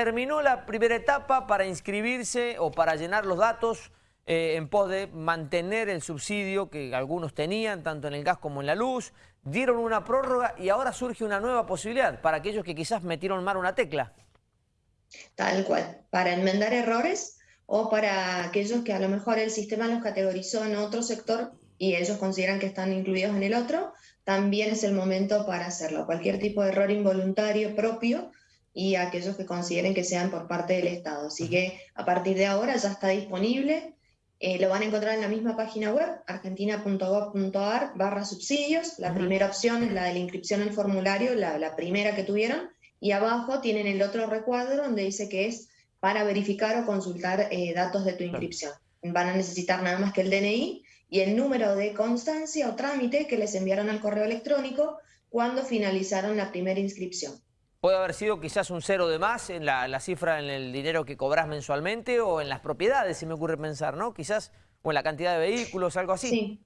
Terminó la primera etapa para inscribirse o para llenar los datos eh, en pos de mantener el subsidio que algunos tenían, tanto en el gas como en la luz. Dieron una prórroga y ahora surge una nueva posibilidad para aquellos que quizás metieron mal una tecla. Tal cual, para enmendar errores o para aquellos que a lo mejor el sistema los categorizó en otro sector y ellos consideran que están incluidos en el otro, también es el momento para hacerlo. Cualquier tipo de error involuntario propio y aquellos que consideren que sean por parte del Estado. Así que a partir de ahora ya está disponible, eh, lo van a encontrar en la misma página web, argentina.gov.ar barra subsidios. La primera opción es la de la inscripción en formulario, la, primera que tuvieron, y abajo tienen el otro recuadro donde dice que es para verificar o consultar eh, datos de tu inscripción. Van a necesitar nada más que el DNI y el número de constancia o trámite que les enviaron al correo electrónico cuando finalizaron la primera inscripción. ¿Puede haber sido quizás un cero de más en la, cifra en el dinero que cobras mensualmente o en las propiedades, si me ocurre pensar, ¿no? Quizás, o en la cantidad de vehículos, algo así. Sí.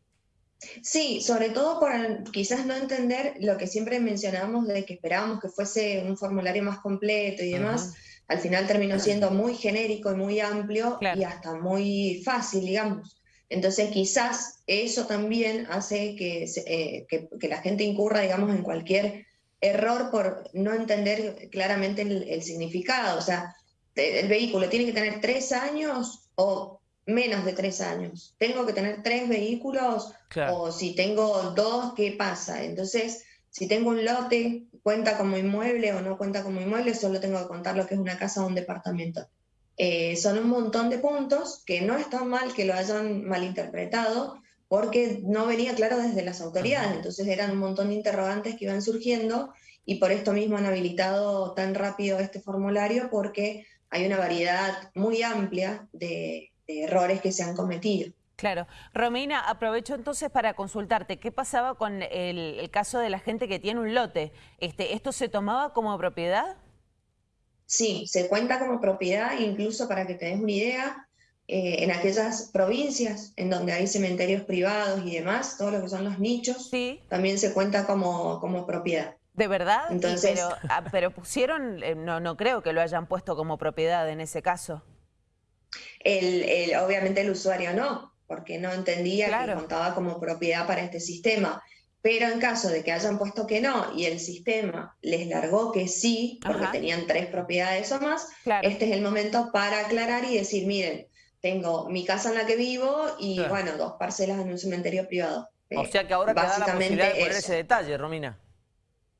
Sí, sobre todo por quizás no entender lo que siempre mencionamos de que esperábamos que fuese un formulario más completo y demás. Al final terminó siendo muy genérico y muy amplio y hasta muy fácil, digamos. Entonces quizás eso también hace que, eh, que, que la gente incurra, digamos, en cualquier error por no entender claramente el, significado. O sea, el vehículo tiene que tener tres años o menos de tres años. Tengo que tener tres vehículos o si tengo dos, ¿qué pasa? Entonces, si tengo un lote, ¿cuenta como inmueble o no cuenta como inmueble? Solo tengo que contar lo que es una casa o un departamento. Eh, son un montón de puntos que no está mal que lo hayan malinterpretado, porque no venía claro desde las autoridades, entonces eran un montón de interrogantes que iban surgiendo y por esto mismo han habilitado tan rápido este formulario porque hay una variedad muy amplia de, errores que se han cometido. Claro. Romina, aprovecho entonces para consultarte, ¿qué pasaba con el, caso de la gente que tiene un lote? Este, ¿Esto se tomaba como propiedad? Sí, se cuenta como propiedad, incluso para que te des una idea, eh, en aquellas provincias en donde hay cementerios privados y demás, todo lo que son los nichos, también se cuenta como, como propiedad. ¿De verdad? Entonces, ah, pero, pusieron, eh, no, no creo que lo hayan puesto como propiedad en ese caso. El, obviamente el usuario no, porque no entendía que contaba como propiedad para este sistema. Pero en caso de que hayan puesto que no y el sistema les largó que sí, porque tenían tres propiedades o más, este es el momento para aclarar y decir, miren, tengo mi casa en la que vivo y, bueno, dos parcelas en un cementerio privado. O sea que ahora queda la posibilidad de poner ese detalle, Romina.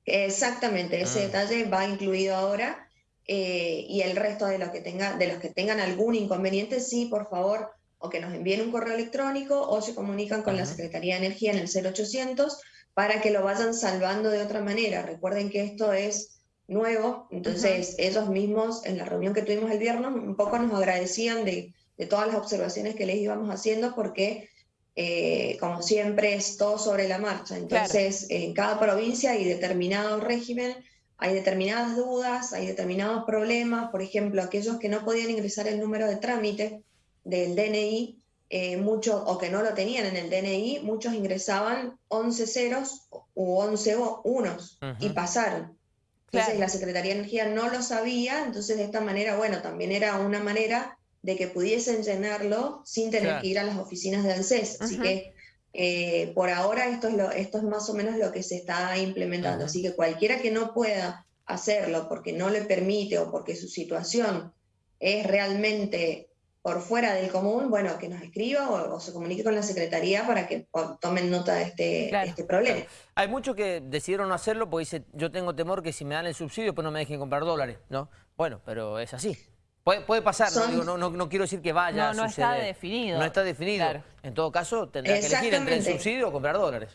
Exactamente, ese ah. detalle va incluido ahora eh, y el resto de, que tenga, de los que tengan algún inconveniente, sí, por favor, o que nos envíen un correo electrónico o se comunican con la Secretaría de Energía en el 0800 para que lo vayan salvando de otra manera. Recuerden que esto es nuevo, entonces ellos mismos en la reunión que tuvimos el viernes un poco nos agradecían de de todas las observaciones que les íbamos haciendo porque, eh, como siempre, es todo sobre la marcha. Entonces, en cada provincia hay determinado régimen, hay determinadas dudas, hay determinados problemas. Por ejemplo, aquellos que no podían ingresar el número de trámite del DNI, eh, muchos, o que no lo tenían en el DNI, muchos ingresaban 11 ceros u 11 unos y pasaron. Entonces la Secretaría de Energía no lo sabía, entonces de esta manera, bueno, también era una manera de que pudiesen llenarlo sin tener que ir a las oficinas de ANSES. Así que eh, por ahora esto es, lo, esto es más o menos lo que se está implementando. Así que cualquiera que no pueda hacerlo porque no le permite o porque su situación es realmente por fuera del común, bueno, que nos escriba o, se comunique con la Secretaría para que tomen nota de este, este problema. Hay muchos que decidieron no hacerlo porque dicen, yo tengo temor que si me dan el subsidio pues no me dejen comprar dólares, ¿no? Bueno, pero es así. Puede, pasar, no, no, quiero decir que vaya no, no está definido. No está definido. En todo caso, tendrá que elegir entre el subsidio o comprar dólares.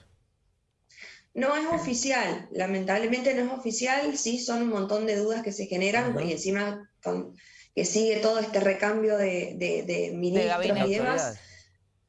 No es oficial, lamentablemente no es oficial, sí son un montón de dudas que se generan y encima que sigue todo este recambio de, de, ministros y demás.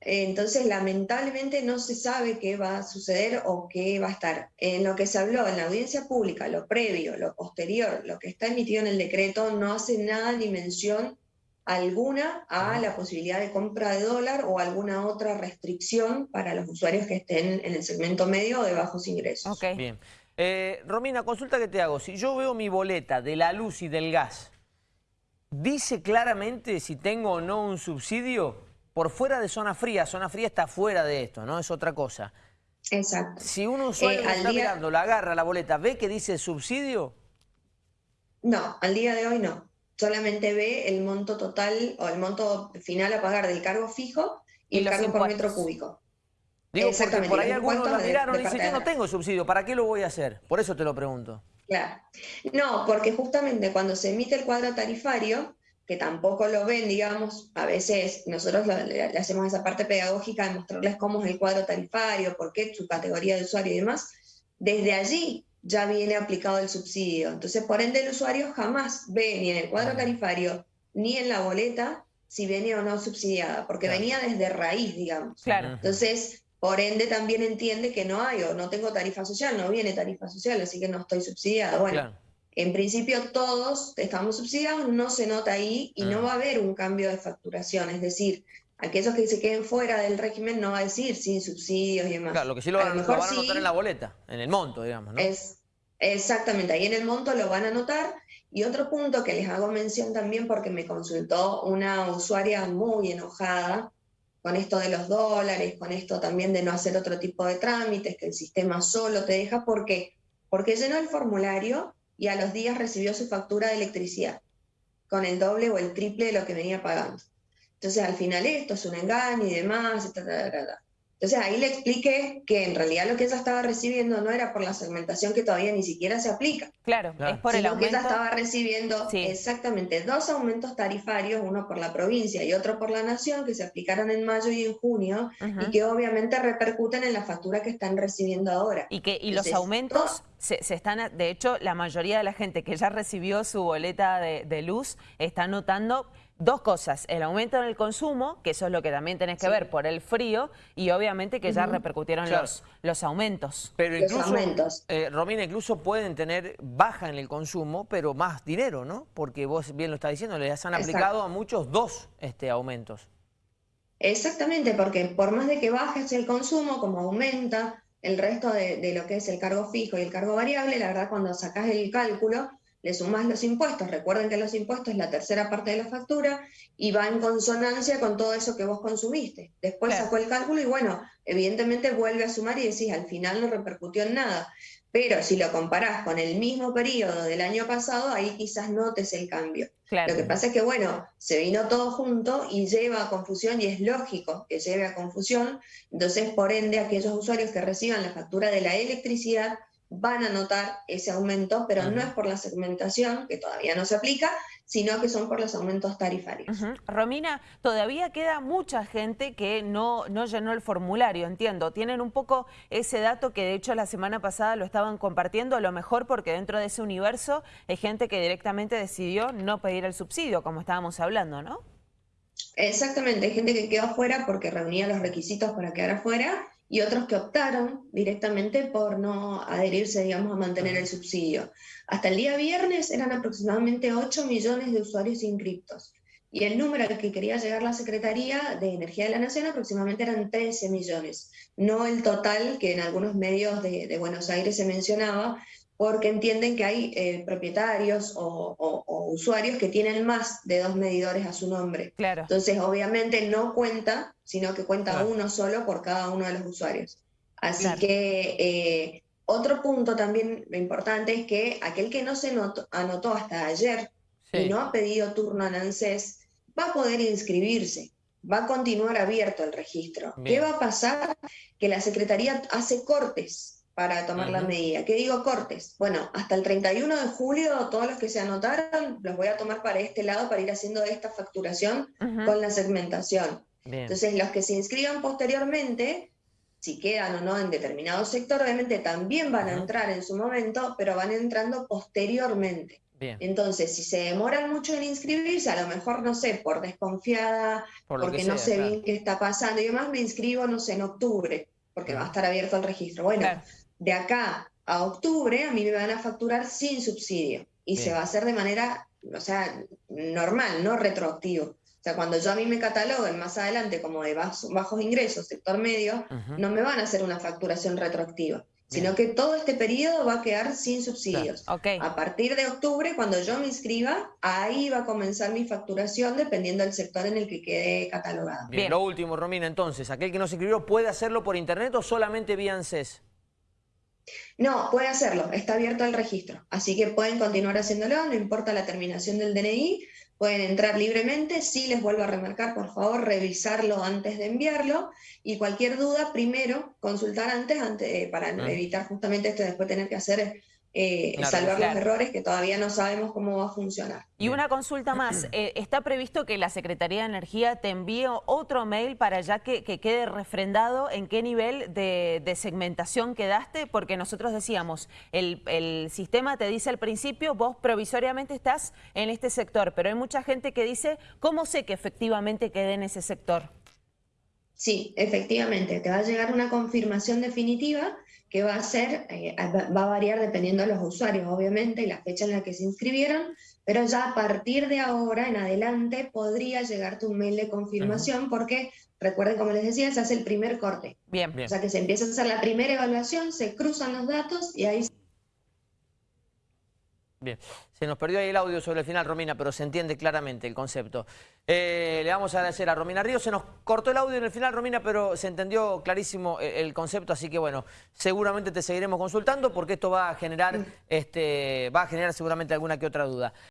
Entonces, lamentablemente no se sabe qué va a suceder o qué va a estar. En lo que se habló en la audiencia pública, lo previo, lo posterior, lo que está emitido en el decreto, no hace nada ni mención alguna a la posibilidad de compra de dólar o alguna otra restricción para los usuarios que estén en el segmento medio o de bajos ingresos. Bien. Eh, Romina, consulta que te hago. Si yo veo mi boleta de la luz y del gas dice claramente si tengo o no un subsidio por fuera de zona fría. Zona fría está fuera de esto, ¿no? Es otra cosa. Exacto. Si un usuario Eh, al está día- mirando, la agarra la boleta, ve que dice subsidio, No, al día de hoy no. Solamente ve el monto total o el monto final a pagar del cargo fijo y, Y el cargo por metro cúbico. digo, porque Exactamente, por ahí algunos la miraron de y dicen, yo no tengo subsidio, ¿para qué lo voy a hacer? Por eso te lo pregunto. Claro. No, porque justamente cuando se emite el cuadro tarifario, que tampoco lo ven, digamos, a veces nosotros le, le hacemos esa parte pedagógica de mostrarles cómo es el cuadro tarifario, por qué su categoría de usuario y demás, desde allí ya viene aplicado el subsidio. Entonces, por ende, el usuario jamás ve ni en el cuadro tarifario ni en la boleta si viene o no subsidiada, porque Claro. venía desde raíz, digamos. Claro. Entonces, por ende, también entiende que no hay o no tengo tarifa social, no viene tarifa social, así que no estoy subsidiada. Bueno, Claro. En principio todos estamos subsidiados, no se nota ahí y Ah. no va a haber un cambio de facturación, es decir, aquellos que se queden fuera del régimen no va a decir sin subsidios y demás. Claro, lo que sí lo A van, a- lo mejor van a anotar sí, en la boleta, en el monto, digamos, ¿no? es exactamente, ahí en el monto lo van a anotar. Y otro punto que les hago mención también porque me consultó una usuaria muy enojada con esto de los dólares, con esto también de no hacer otro tipo de trámites, que el sistema solo te deja, ¿por qué? Porque llenó el formulario y a los días recibió su factura de electricidad con el doble o el triple de lo que venía pagando. Entonces al final esto es un engaño y demás, ta, ta, ta. Entonces ahí le expliqué que en realidad lo que ella estaba recibiendo no era por la segmentación que todavía ni siquiera se aplica, Claro, Claro. es por el sino que aumento. ella estaba recibiendo Sí. exactamente dos aumentos tarifarios, uno por la provincia y otro por la nación, que se aplicaron en mayo y en junio, y que obviamente repercuten en la factura que están recibiendo ahora. Y que y los aumentos se, se están, de hecho, la mayoría de la gente que ya recibió su boleta de, de luz está notando dos cosas, el aumento en el consumo, que eso es lo que también tenés que Sí. ver por el frío, y obviamente que ya repercutieron Claro. los, los aumentos. Pero Los incluso, aumentos. eh, Romina, incluso pueden tener baja en el consumo, pero más dinero, ¿no? Porque vos bien lo estás diciendo, les han Exacto. aplicado a muchos dos este, aumentos. Exactamente, porque por más de que bajes el consumo, como aumenta el resto de, de lo que es el cargo fijo y el cargo variable, la verdad cuando sacás el cálculo, le sumás los impuestos. Recuerden que los impuestos es la tercera parte de la factura y va en consonancia con todo eso que vos consumiste. Después Claro. sacó el cálculo y bueno, evidentemente vuelve a sumar y decís, al final no repercutió en nada. Pero si lo comparás con el mismo periodo del año pasado, ahí quizás notes el cambio. Claro. Lo que pasa es que, bueno, se vino todo junto y lleva a confusión y es lógico que lleve a confusión. Entonces, por ende, aquellos usuarios que reciban la factura de la electricidad van a notar ese aumento, pero no es por la segmentación, que todavía no se aplica, sino que son por los aumentos tarifarios. Romina, todavía queda mucha gente que no, no llenó el formulario, entiendo. Tienen un poco ese dato que de hecho la semana pasada lo estaban compartiendo, a lo mejor porque dentro de ese universo hay gente que directamente decidió no pedir el subsidio, como estábamos hablando, ¿no? Exactamente, hay gente que quedó afuera porque reunía los requisitos para quedar afuera y otros que optaron directamente por no adherirse, digamos, a mantener el subsidio. Hasta el día viernes eran aproximadamente 8 millones de usuarios inscriptos. Y el número al que quería llegar la Secretaría de Energía de la Nación aproximadamente eran 13 millones, no el total que en algunos medios de, de Buenos Aires se mencionaba, porque entienden que hay eh, propietarios o, o- o usuarios que tienen más de dos medidores a su nombre. Claro. Entonces, obviamente no cuenta, sino que cuenta Claro. uno solo por cada uno de los usuarios. Así Claro. que eh, otro punto también importante es que aquel que no se notó- anotó hasta ayer Sí. y no ha pedido turno en ANSES, va a poder inscribirse, va a continuar abierto el registro. Bien. ¿Qué va a pasar? Que la Secretaría hace cortes para tomar la medida. ¿Qué digo cortes? Bueno, hasta el 31 de julio todos los que se anotaron los voy a tomar para este lado para ir haciendo esta facturación con la segmentación. Bien. Entonces, los que se inscriban posteriormente, si quedan o no en determinado sector, obviamente también van a entrar en su momento, pero van entrando posteriormente. Bien. Entonces, si se demoran mucho en inscribirse, a lo mejor, no sé, por desconfiada, Por porque que no sé claro. bien qué está pasando y demás, me inscribo, no sé, en octubre, porque va a estar abierto el registro. Bueno, Claro. De acá a octubre a mí me van a facturar sin subsidio y se va a hacer de manera, o sea, normal, no retroactivo. O sea, cuando yo a mí me cataloguen más adelante como de bajos, bajos ingresos, sector medio, no me van a hacer una facturación retroactiva. sino que todo este periodo va a quedar sin subsidios. Ok. A partir de octubre, cuando yo me inscriba, ahí va a comenzar mi facturación dependiendo del sector en el que quede catalogado. Bien, Bien. lo último, Romina, entonces, aquel que no se inscribió, ¿puede hacerlo por internet o solamente vía ANSES? No, puede hacerlo, está abierto el registro, así que pueden continuar haciéndolo, no importa la terminación del DNI, pueden entrar libremente, sí les vuelvo a remarcar, por favor, revisarlo antes de enviarlo y cualquier duda, primero, consultar antes, ante- eh, para evitar justamente esto de después tener que hacer, eh, Claro, salvar claro. los errores que todavía no sabemos cómo va a funcionar. Y una consulta más, eh, ¿está previsto que la Secretaría de Energía te envíe otro mail para ya que, que quede refrendado en qué nivel de, de segmentación quedaste? Porque nosotros decíamos, el, el sistema te dice al principio, vos provisoriamente estás en este sector, pero hay mucha gente que dice, ¿cómo sé que efectivamente quedé en ese sector? Sí, efectivamente, te va a llegar una confirmación definitiva que va a ser, eh, va a variar dependiendo de los usuarios, obviamente, y la fecha en la que se inscribieron, pero ya a partir de ahora en adelante podría llegarte un mail de confirmación porque, recuerden, como les decía, se hace el primer corte. Bien. Bien. O sea que se empieza a hacer la primera evaluación, se cruzan los datos y ahí Bien, se nos perdió ahí el audio sobre el final, Romina, pero se entiende claramente el concepto. Eh, le vamos a agradecer a Romina Ríos. Se nos cortó el audio en el final, Romina, pero se entendió clarísimo el, el concepto, así que bueno, seguramente te seguiremos consultando porque esto va a generar, este, va a generar seguramente alguna que otra duda.